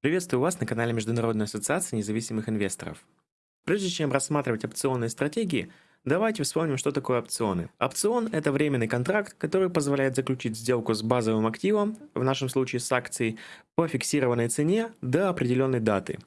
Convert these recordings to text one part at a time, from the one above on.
Приветствую вас на канале Международной ассоциации независимых инвесторов. Прежде чем рассматривать опционные стратегии, давайте вспомним, что такое опционы. Опцион – это временный контракт, который позволяет заключить сделку с базовым активом, в нашем случае с акцией, по фиксированной цене до определенной даты.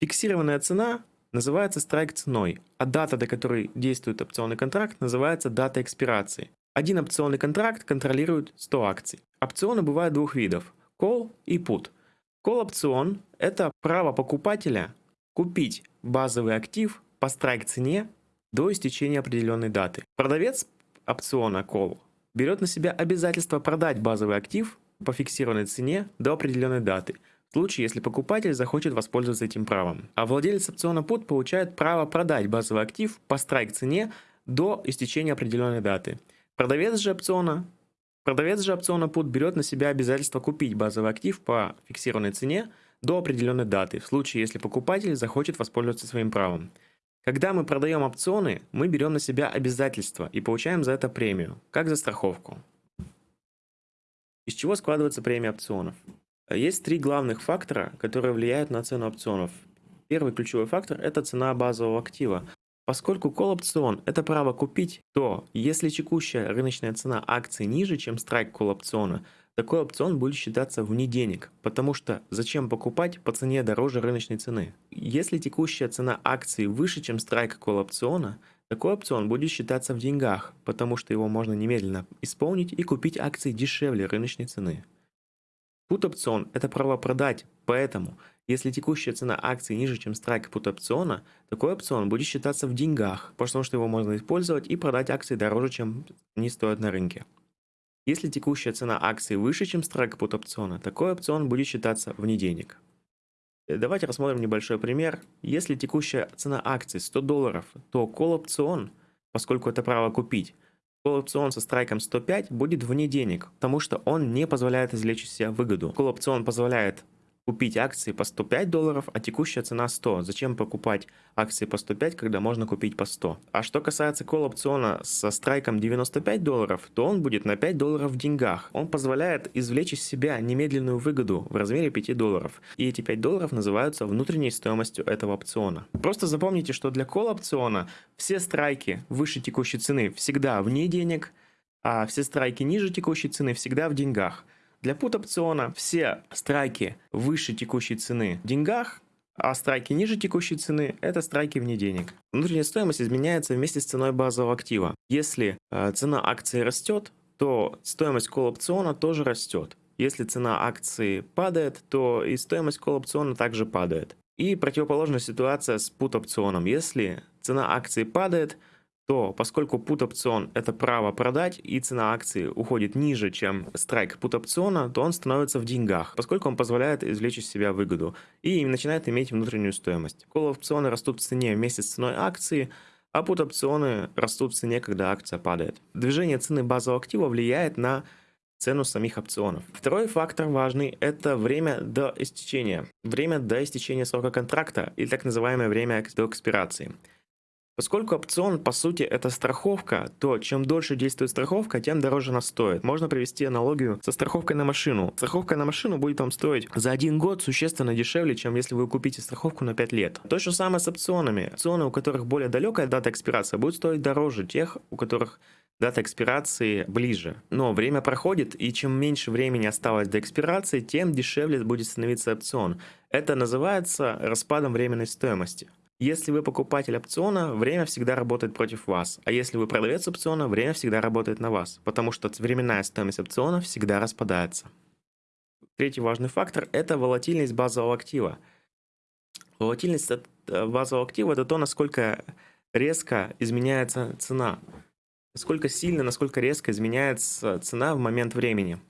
Фиксированная цена называется страйк ценой, а дата, до которой действует опционный контракт, называется дата экспирации. Один опционный контракт контролирует 100 акций. Опционы бывают двух видов – call и put – Колл-опцион – это право покупателя купить базовый актив по страйк-цене до истечения определенной даты. Продавец опциона call берет на себя обязательство продать базовый актив по фиксированной цене до определенной даты, в случае, если покупатель захочет воспользоваться этим правом. А владелец опциона put получает право продать базовый актив по страйк-цене до истечения определенной даты. Продавец же опциона Продавец же опциона PUT берет на себя обязательство купить базовый актив по фиксированной цене до определенной даты, в случае, если покупатель захочет воспользоваться своим правом. Когда мы продаем опционы, мы берем на себя обязательства и получаем за это премию, как за страховку. Из чего складывается премия опционов? Есть три главных фактора, которые влияют на цену опционов. Первый ключевой фактор – это цена базового актива. Поскольку колл-опцион – это право купить, то если текущая рыночная цена акции ниже, чем страйк колл-опциона, такой опцион будет считаться вне денег, потому что зачем покупать по цене дороже рыночной цены? Если текущая цена акции выше, чем страйк колл-опциона, такой опцион будет считаться в деньгах, потому что его можно немедленно исполнить и купить акции дешевле рыночной цены. Put-опцион – это право продать, поэтому – если текущая цена акции ниже, чем страйк пут опциона, такой опцион будет считаться в деньгах, потому что его можно использовать и продать акции дороже, чем они стоят на рынке. Если текущая цена акции выше, чем страйк пут опциона, такой опцион будет считаться вне денег. Э, давайте рассмотрим небольшой пример. Если текущая цена акции 100 долларов, то call опцион, поскольку это право купить, Call опцион со страйком 105 будет вне денег, потому что он не позволяет извлечь из себя выгоду. Call опцион позволяет купить акции по 105 долларов, а текущая цена 100. Зачем покупать акции по 105, когда можно купить по 100? А что касается колл опциона со страйком 95 долларов, то он будет на 5 долларов в деньгах. Он позволяет извлечь из себя немедленную выгоду в размере 5 долларов. И эти 5 долларов называются внутренней стоимостью этого опциона. Просто запомните, что для колл опциона все страйки выше текущей цены всегда вне денег, а все страйки ниже текущей цены всегда в деньгах. Для пут-опциона все страйки выше текущей цены в деньгах, а страйки ниже текущей цены – это страйки вне денег. Внутренняя стоимость изменяется вместе с ценой базового актива. Если э, цена акции растет, то стоимость колл-опциона тоже растет. Если цена акции падает, то и стоимость колл-опциона также падает. И противоположная ситуация с пут-опционом. Если цена акции падает – то поскольку put-опцион – это право продать, и цена акции уходит ниже, чем страйк put-опциона, то он становится в деньгах, поскольку он позволяет извлечь из себя выгоду и начинает иметь внутреннюю стоимость. Call-опционы растут в цене вместе с ценой акции, а put-опционы растут в цене, когда акция падает. Движение цены базового актива влияет на цену самих опционов. Второй фактор важный – это время до истечения. Время до истечения срока контракта или так называемое время до экспирации. Поскольку опцион, по сути, это страховка, то чем дольше действует страховка, тем дороже она стоит. Можно привести аналогию со страховкой на машину. Страховка на машину будет вам стоить за один год существенно дешевле, чем если вы купите страховку на 5 лет. То же самое с опционами. Опционы, у которых более далекая дата экспирации, будут стоить дороже тех, у которых дата экспирации ближе. Но время проходит, и чем меньше времени осталось до экспирации, тем дешевле будет становиться опцион. Это называется распадом временной стоимости. Если вы покупатель опциона, время всегда работает против вас, а если вы продавец опциона, время всегда работает на вас, потому что временная стоимость опциона всегда распадается. Третий важный фактор – это волатильность базового актива. Волатильность э, базового актива – это то, насколько резко изменяется цена, насколько сильно, насколько резко изменяется цена в момент времени.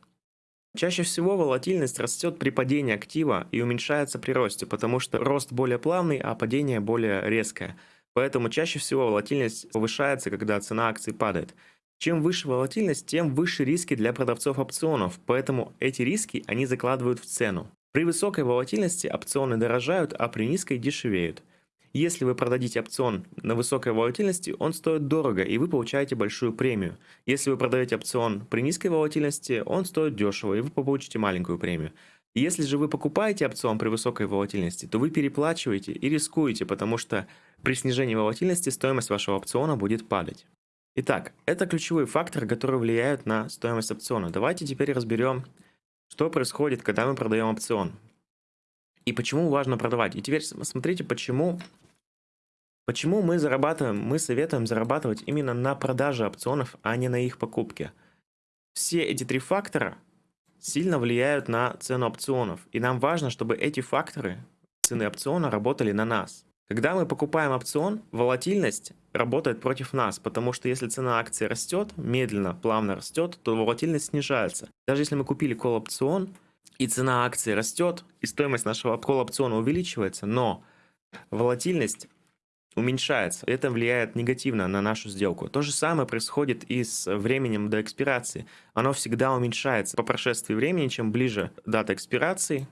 Чаще всего волатильность растет при падении актива и уменьшается при росте, потому что рост более плавный, а падение более резкое. Поэтому чаще всего волатильность повышается, когда цена акций падает. Чем выше волатильность, тем выше риски для продавцов опционов, поэтому эти риски они закладывают в цену. При высокой волатильности опционы дорожают, а при низкой дешевеют. Если вы продадите опцион на высокой волатильности, он стоит дорого, и вы получаете большую премию. Если вы продаете опцион при низкой волатильности, он стоит дешево, и вы получите маленькую премию. Если же вы покупаете опцион при высокой волатильности, то вы переплачиваете и рискуете, потому что при снижении волатильности стоимость вашего опциона будет падать. Итак, это ключевые факторы, которые влияют на стоимость опциона. Давайте теперь разберем, что происходит, когда мы продаем опцион. И почему важно продавать. И теперь смотрите, почему, почему мы зарабатываем, мы советуем зарабатывать именно на продаже опционов, а не на их покупке. Все эти три фактора сильно влияют на цену опционов. И нам важно, чтобы эти факторы цены опциона работали на нас. Когда мы покупаем опцион, волатильность работает против нас, потому что если цена акции растет, медленно, плавно растет, то волатильность снижается. Даже если мы купили колл-опцион, и цена акции растет, и стоимость нашего колл-опциона увеличивается, но волатильность уменьшается. Это влияет негативно на нашу сделку. То же самое происходит и с временем до экспирации. Оно всегда уменьшается. По прошествии времени, чем ближе дата экспирации,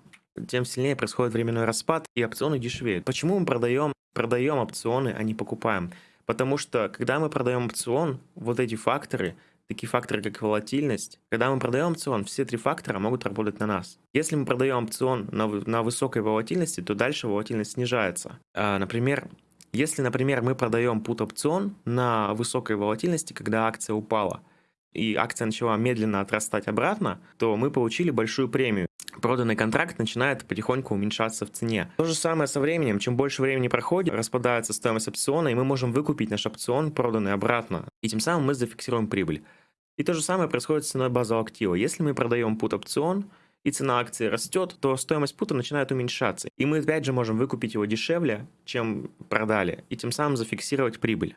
тем сильнее происходит временной распад, и опционы дешевеют. Почему мы продаем, продаем опционы, а не покупаем? Потому что, когда мы продаем опцион, вот эти факторы, такие факторы, как волатильность, когда мы продаем опцион, все три фактора могут работать на нас. Если мы продаем опцион на, на высокой волатильности, то дальше волатильность снижается. А, например, если, например, мы продаем пут-опцион на высокой волатильности, когда акция упала, и акция начала медленно отрастать обратно, то мы получили большую премию. Проданный контракт начинает потихоньку уменьшаться в цене. То же самое со временем. Чем больше времени проходит, распадается стоимость опциона, и мы можем выкупить наш опцион, проданный обратно. И тем самым мы зафиксируем прибыль. И то же самое происходит с ценой базового актива. Если мы продаем пут-опцион, и цена акции растет, то стоимость пута начинает уменьшаться. И мы опять же можем выкупить его дешевле, чем продали, и тем самым зафиксировать прибыль.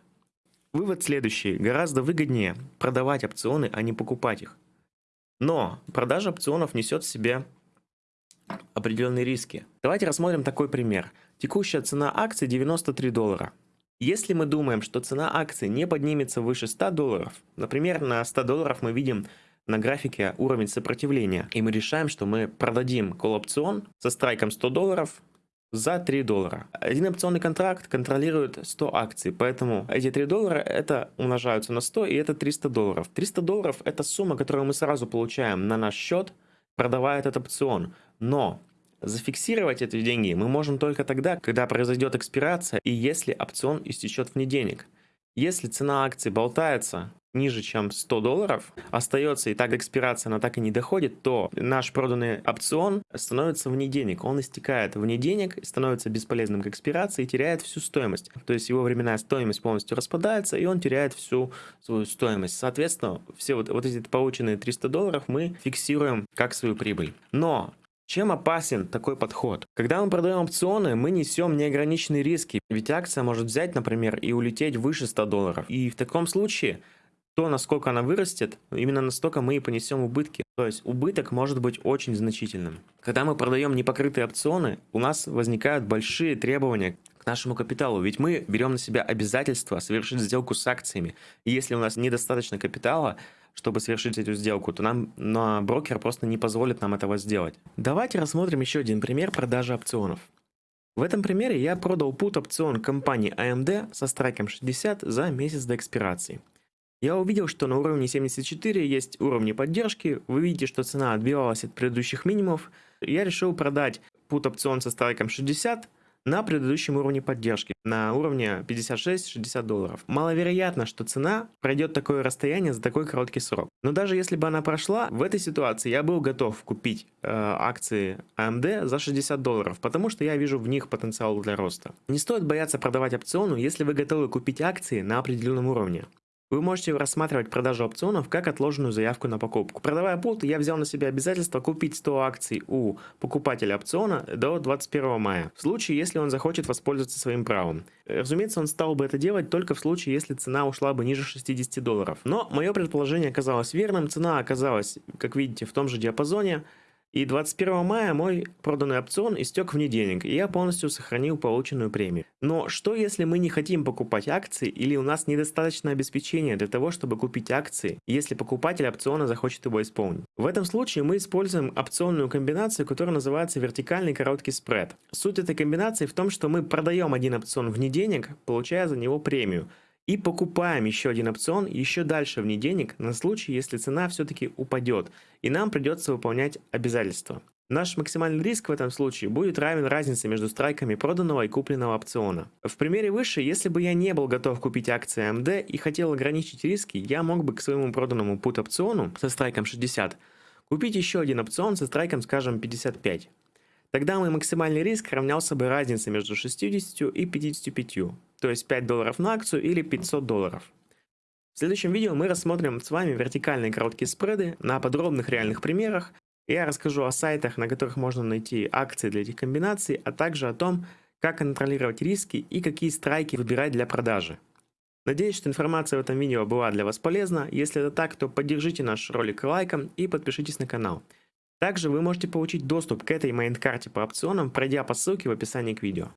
Вывод следующий. Гораздо выгоднее продавать опционы, а не покупать их. Но продажа опционов несет в себе определенные риски. Давайте рассмотрим такой пример. Текущая цена акции 93 доллара. Если мы думаем, что цена акции не поднимется выше 100 долларов, например, на 100 долларов мы видим на графике уровень сопротивления, и мы решаем, что мы продадим колл-опцион со страйком 100 долларов за 3 доллара. Один опционный контракт контролирует 100 акций, поэтому эти 3 доллара это умножаются на 100 и это 300 долларов. 300 долларов это сумма, которую мы сразу получаем на наш счет, продавая этот опцион. Но зафиксировать эти деньги мы можем только тогда, когда произойдет экспирация и если опцион истечет вне денег. Если цена акции болтается ниже, чем 100 долларов, остается и так экспирация, она так и не доходит, то наш проданный опцион становится вне денег. Он истекает вне денег, становится бесполезным к экспирации и теряет всю стоимость. То есть его временная стоимость полностью распадается, и он теряет всю свою стоимость. Соответственно, все вот, вот эти полученные 300 долларов мы фиксируем как свою прибыль. Но чем опасен такой подход? Когда мы продаем опционы, мы несем неограниченные риски, ведь акция может взять, например, и улететь выше 100 долларов. И в таком случае то, насколько она вырастет, именно настолько мы и понесем убытки. То есть убыток может быть очень значительным. Когда мы продаем непокрытые опционы, у нас возникают большие требования к нашему капиталу, ведь мы берем на себя обязательство совершить сделку с акциями. И если у нас недостаточно капитала, чтобы совершить эту сделку, то нам на брокер просто не позволит нам этого сделать. Давайте рассмотрим еще один пример продажи опционов. В этом примере я продал пут опцион компании AMD со страйком 60 за месяц до экспирации. Я увидел, что на уровне 74 есть уровни поддержки, вы видите, что цена отбивалась от предыдущих минимумов. Я решил продать пут опцион со страйком 60 на предыдущем уровне поддержки, на уровне 56-60 долларов. Маловероятно, что цена пройдет такое расстояние за такой короткий срок. Но даже если бы она прошла, в этой ситуации я был готов купить э, акции AMD за 60 долларов, потому что я вижу в них потенциал для роста. Не стоит бояться продавать опциону, если вы готовы купить акции на определенном уровне. Вы можете рассматривать продажу опционов как отложенную заявку на покупку. Продавая пут, я взял на себя обязательство купить 100 акций у покупателя опциона до 21 мая, в случае, если он захочет воспользоваться своим правом. Разумеется, он стал бы это делать только в случае, если цена ушла бы ниже 60 долларов. Но мое предположение оказалось верным, цена оказалась, как видите, в том же диапазоне, и 21 мая мой проданный опцион истек вне денег, и я полностью сохранил полученную премию. Но что если мы не хотим покупать акции или у нас недостаточно обеспечения для того, чтобы купить акции, если покупатель опциона захочет его исполнить? В этом случае мы используем опционную комбинацию, которая называется вертикальный короткий спред. Суть этой комбинации в том, что мы продаем один опцион вне денег, получая за него премию и покупаем еще один опцион еще дальше вне денег на случай, если цена все-таки упадет, и нам придется выполнять обязательства. Наш максимальный риск в этом случае будет равен разнице между страйками проданного и купленного опциона. В примере выше, если бы я не был готов купить акции AMD и хотел ограничить риски, я мог бы к своему проданному put опциону со страйком 60 купить еще один опцион со страйком, скажем, 55. Тогда мой максимальный риск равнялся бы разнице между 60 и 55, то есть 5 долларов на акцию или 500 долларов. В следующем видео мы рассмотрим с вами вертикальные короткие спреды на подробных реальных примерах, я расскажу о сайтах, на которых можно найти акции для этих комбинаций, а также о том, как контролировать риски и какие страйки выбирать для продажи. Надеюсь, что информация в этом видео была для вас полезна. Если это так, то поддержите наш ролик лайком и подпишитесь на канал. Также вы можете получить доступ к этой mind-карте по опционам, пройдя по ссылке в описании к видео.